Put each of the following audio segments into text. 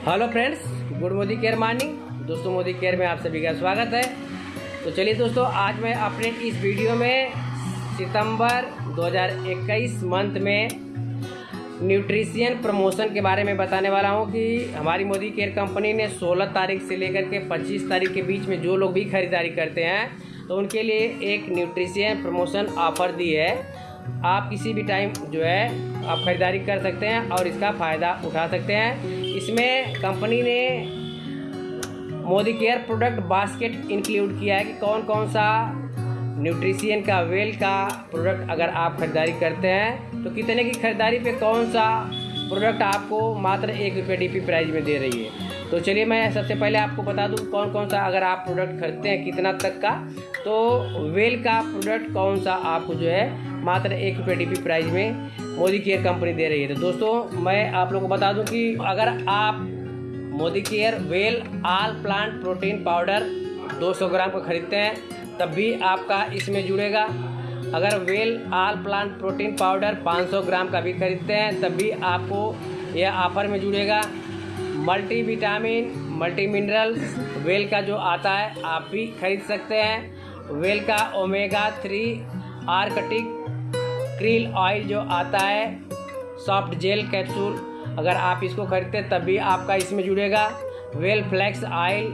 Hello friends, good Modi care morning. दोस्तों, Modi care में आप सभी का स्वागत है। तो चलिए दोस्तों, आज मैं अपने इस वीडियो में सितंबर 2021 मंथ में न्यूट्रिशियन प्रमोशन के बारे में बताने वाला हूँ कि हमारी मोदी केयर कंपनी ने 16 तारीख से लेकर के 25 तारीख के बीच में जो लोग भी खरीदारी करते हैं तो उनके लिए एक न्यूट्रिशियन प्रमोशन ऑफ़र दी है। आप किसी भी टाइम जो है, आप ख़रीदारी कर सकते हैं और इसका फ़ायदा उठा सकते हैं। इसमें कंपनी ने Modi care product basket include किया है कि कौन कौन सा न्यूट्रिशियन का वेल का प्रोडक्ट अगर आप ख़रीदारी करते हैं तो कितने की ख़रीदारी पे कौन सा प्रोडक्ट आपको मात्र एक रुपये डी पी प्राइस में दे रही है? तो चलिए मैं सबसे पहले आपको बता दूँ कौन कौन सा अगर आप प्रोडक्ट खरीदते हैं, कितना तक का तो वेल का प्रोडक्ट कौन सा आपको जो है मात्र एक रुपये डी पी प्राइस में मोदी केयर कंपनी दे रही है। तो दोस्तों, मैं आप लोगों को बता दूँ कि अगर आप Modi care well all plant protein powder 200 gram का खरीदते हैं, तब भी आपका इसमें जुड़ेगा। अगर well all plant protein powder 500 gram का भी खरीदते हैं, तब भी आपको यह ऑफ़र में जुड़ेगा। Multi vitamin multi minerals well का जो आता है, आप भी खरीद सकते हैं। वेल का omega three Arctic krill oil जो आता है सॉफ्ट जेल कैप्सूल अगर आप इसको खरीदते हैं तब भी आपका इसमें जुड़ेगा। वेल फ्लैक्स ऑयल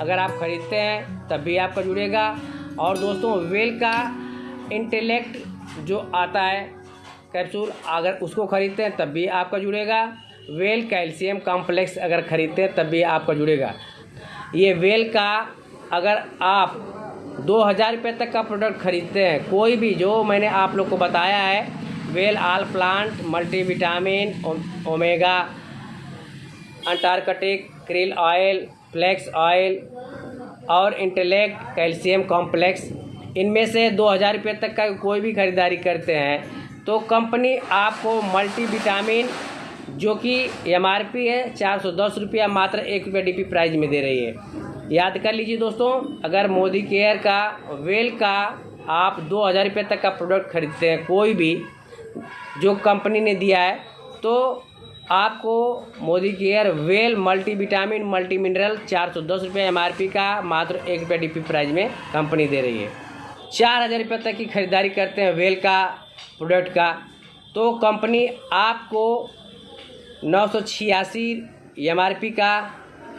अगर आप ख़रीदते हैं तब भी आपका जुड़ेगा। और दोस्तों वेल का इंटेलेक्ट जो आता है कैप्सूल अगर उसको ख़रीदते हैं तब भी आपका जुड़ेगा। वेल कैल्शियम कॉम्प्लेक्स अगर ख़रीदते हैं तब भी आपका जुड़ेगा। ये वेल का, अगर आप दो हज़ार रुपये तक का प्रोडक्ट खरीदते हैं। कोई भी जो मैंने आप लोग को बताया है, well all plant multivitamin omega Antarctic krill oil flax oil और इंटेलेक्ट कैल्शियम कॉम्प्लेक्स इनमें से दो हज़ार रुपये तक का कोई भी ख़रीदारी करते हैं तो कंपनी आपको मल्टीविटामिन जो कि एम आर पी है, चार सौ दस रुपया मात्र एक रुपये डी प्राइस में दे रही है। याद कर लीजिए दोस्तों, अगर मोदी केयर का वेल का आप दो हज़ार रुपये तक का प्रोडक्ट खरीदते हैं, कोई भी, जो कंपनी ने दिया है तो आपको Modi care well multi vitamin multi mineral चार सौ दस रुपये एम का मात्र एक रुपये डी प्राइस में कंपनी दे रही है। चार हज़ार रुपये तक की खरीदारी करते हैं वेल का प्रोडक्ट का तो कंपनी आपको नौ सौ छियासी एम का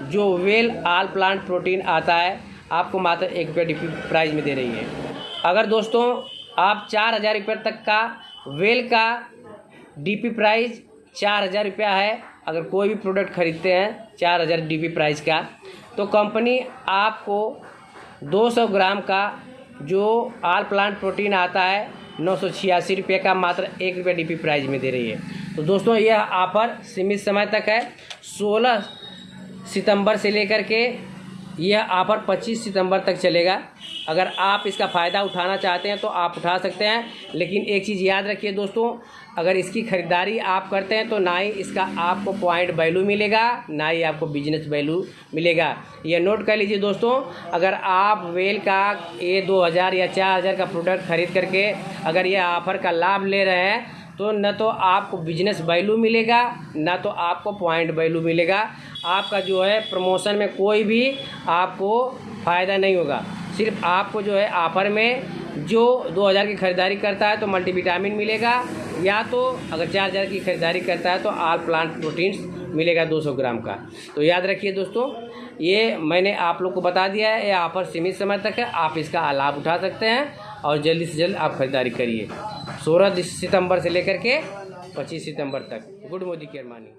जो वेल आल प्लांट प्रोटीन आता है, आपको मात्र एक रुपये डी प्राइस में दे रही है। अगर दोस्तों, आप चार हज़ार रुपये तक का वेल का डीपी प्राइस चार हज़ार रुपया है, अगर कोई भी प्रोडक्ट खरीदते हैं, चार हज़ार डीपी प्राइस का तो कंपनी आपको 200 ग्राम का जो आल प्लांट प्रोटीन आता है, नौ सौ छियासी रुपये का मात्र एक रुपये डी प्राइस में दे रही है। तो दोस्तों, यह ऑफ़र सीमित समय तक है। सोलह सितंबर से लेकर के यह ऑफ़र 25 सितंबर तक चलेगा। अगर आप इसका फ़ायदा उठाना चाहते हैं तो आप उठा सकते हैं। लेकिन एक चीज़ याद रखिए दोस्तों, अगर इसकी ख़रीदारी आप करते हैं तो ना ही इसका आपको पॉइंट वैल्यू मिलेगा, ना ही आपको बिज़नेस वैल्यू मिलेगा। यह नोट कर लीजिए दोस्तों, अगर आप वेल का ए दो हज़ार या चार हज़ार का प्रोडक्ट ख़रीद करके अगर यह ऑफ़र का लाभ ले रहे हैं तो न तो आपको बिज़नेस वैल्यू मिलेगा, न तो आपको पॉइंट वैल्यू मिलेगा। आपका जो है प्रमोशन में कोई भी आपको फ़ायदा नहीं होगा। सिर्फ़ आपको जो है ऑफ़र में जो 2000 की ख़रीदारी करता है तो मल्टीविटामिन मिलेगा, या तो अगर चार हज़ार की ख़रीदारी करता है तो आल प्लांट प्रोटीन्स मिलेगा 200 ग्राम का। तो याद रखिए दोस्तों, ये मैंने आप लोग को बता दिया है, ये ऑफ़र सीमित समय तक है, आप इसका लाभ उठा सकते हैं और जल्दी से जल्द आप ख़रीदारी करिए। सोलह सितंबर से लेकर के पच्चीस सितंबर तक। गुड मोदी केयर मानी